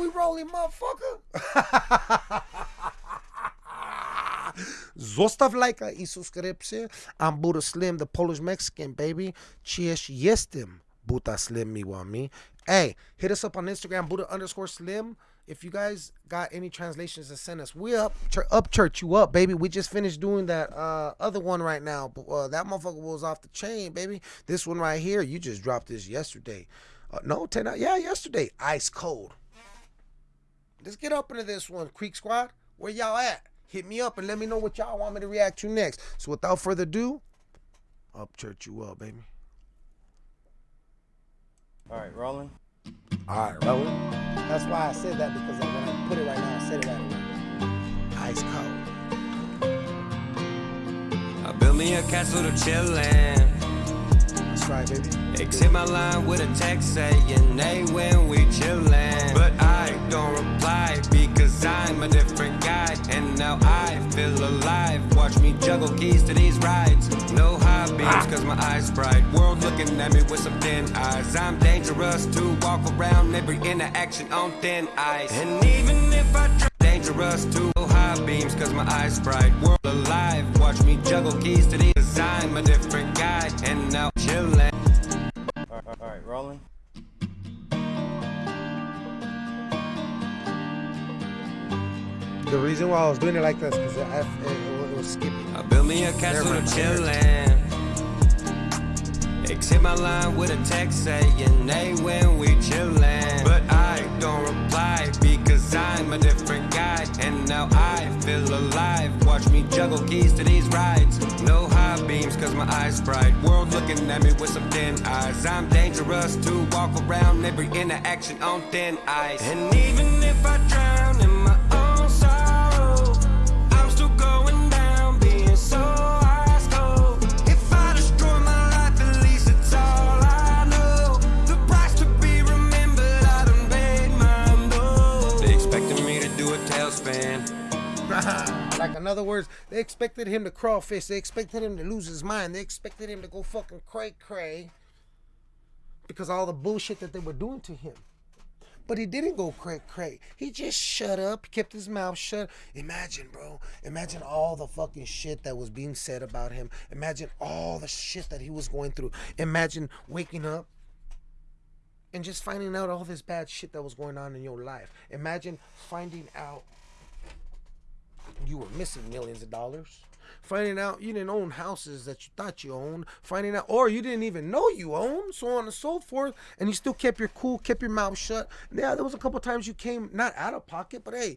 we rolling, motherfucker. Zostaw lajka i subskrypcję. I'm Buddha Slim, the Polish Mexican, baby. Cheers, jestem Buddha Slim Miwami. Hey, hit us up on Instagram, Buddha underscore Slim. If you guys got any translations to send us, we up, ch- up church you up, baby. We just finished doing that uh, other one right now. But uh, that motherfucker was off the chain, baby. This one right here, you just dropped this yesterday. Uh, no, 10 out. Yeah, yesterday. Ice cold. Let's get up into this one, Creek Squad. Where y'all at? Hit me up and let me know what y'all want me to react to next. So without further ado, up church you up, baby. All right, rolling. All right, rolling. That's why I said that because when I put it right now, I said it right away. Ice cold. I built me a castle to chillin'. That's right, baby. My line with a text saying, hey, when we chillin'. But I don't reply because I'm a different guy. And now I feel alive. Watch me juggle keys to these rides. No high beams cause my eyes bright. World looking at me with some thin eyes. I'm dangerous to walk around every interaction on thin ice. And even if I try dangerous to high beams cause my eyes bright world alive watch me juggle keys to these cause I'm a different guy and now reason why I was doing it like this because it, it, it was skipping. I built me a castle to chillin' Exit my line with a text saying, hey, when we chillin' But I don't reply because I'm a different guy. And now I feel alive. Watch me juggle keys to these rides. No high beams cause my eyes bright. World looking at me with some thin eyes. I'm dangerous to walk around every interaction on thin ice. And even if I drown like in other words, they expected him to crawfish. They expected him to lose his mind. They expected him to go fucking cray cray because all the bullshit that they were doing to him. But he didn't go cray cray. He just shut up, kept his mouth shut. Imagine, bro. Imagine all the fucking shit that was being said about him. Imagine all the shit that he was going through. Imagine waking up and just finding out all this bad shit that was going on in your life. Imagine finding out you were missing millions of dollars. Finding out you didn't own houses that you thought you owned. Finding out, or you didn't even know you owned, so on and so forth. And you still kept your cool, kept your mouth shut. Yeah, there was a couple times you came not out of pocket, but hey,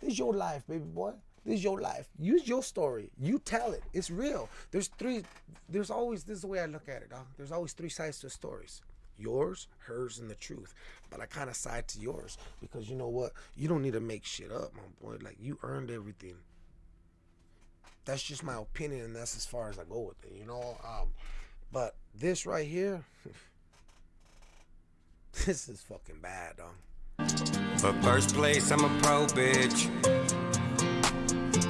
this is your life, baby boy. This is your life. Use your story. You tell it. It's real. There's three. There's always this is the way I look at it, dog. There's always three sides to stories. Yours, hers, and the truth. But I kind of side to yours because you know what? You don't need to make shit up, my boy. Like you earned everything. That's just my opinion, and that's as far as I go with it. You know. Um, but this right here, this is fucking bad, dog. But first place, I'm a pro bitch.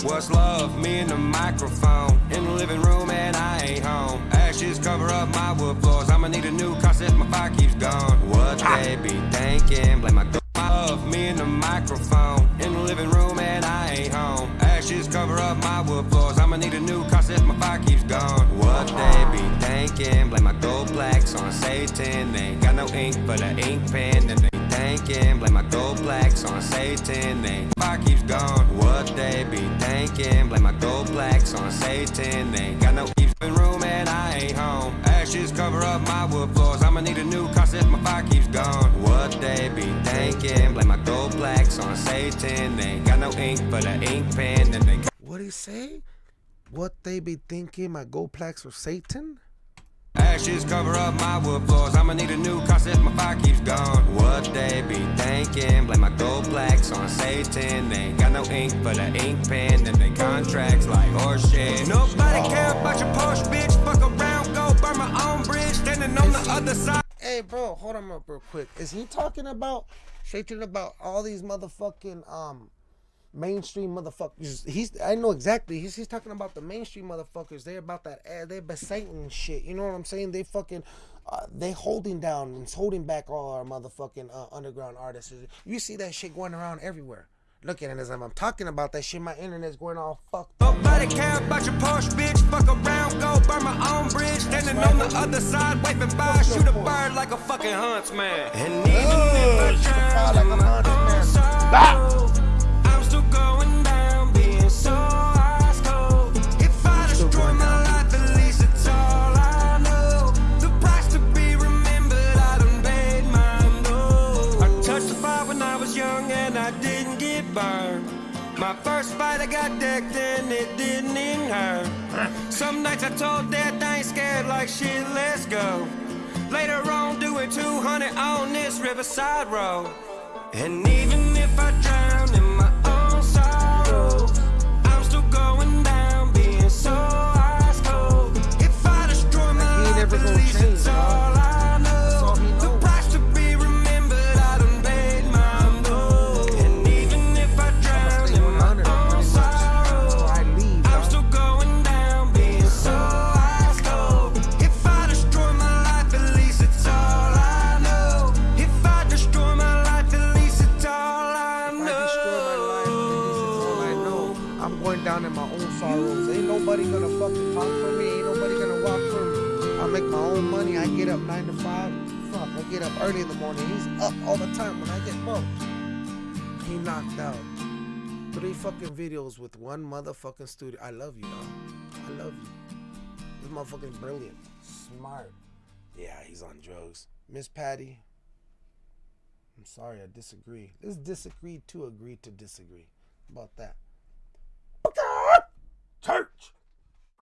What's love? Me and the microphone in the living room, and I ain't home. Ashes cover up my wood floors. I'ma need a new car since my fire keeps gone. What they be thinking? Blame my love. Me and the microphone in the living room, and I ain't home. Ashes cover up my wood floors. I'ma need a new car since my fire keeps gone. What they be thinking? Blame my gold blacks on Satan. They ain't got no ink for the ink pen, and they thinking. Blame my gold on Satan. They ain't fire keeps gone. What they be thinking? Blame my gold blacks on Satan. They ain't got no keeps in room, and I ain't home. Ashes cover up my wood floors. I'ma need a new car since my fire keeps gone. What they be thinking? Blame my gold plaques on Satan. They ain't got no ink for the ink pen, and they What he say? What they be thinking? My gold plaques for Satan? Ashes cover up my wood floors. I'ma need a new car since my fire keeps gone. Satan. They ain't got no ink for the ink pen, and they contracts like horse shit. Nobody care about your Porsche, bitch. Fuck around, go burn my own bridge. Standing on the other side. Hey, bro, hold on up real quick. Is he talking about Satan about all these motherfucking um mainstream motherfuckers? He's I know exactly. He's, he's talking about the mainstream motherfuckers. They're about that. eh, They're Satan shit. You know what I'm saying? They fucking uh, they holding down and holding back all our motherfucking uh, underground artists. You see that shit going around everywhere. Look at it as I'm talking about that shit. My internet's going all fucked up. Nobody care about your Porsche, bitch. Fuck around, go burn my own bridge. Standing on the other side, waving by. Shoot a bird like a fucking huntsman. And even Ugh, if I proud like drown My first fight, I got decked and it didn't even hurt. Some nights I told death I ain't scared like shit, let's go. Later on, doing 200 on this riverside road. And even own money. I get up nine to five. Fuck, I get up early in the morning. He's up all the time when I get broke. He knocked out three fucking videos with one motherfucking studio. I love you, dog. I love you. This motherfucking brilliant, smart. Yeah, he's on drugs. Miss Patty, I'm sorry, I disagree. Let's disagree to agree to disagree. How about that? Church.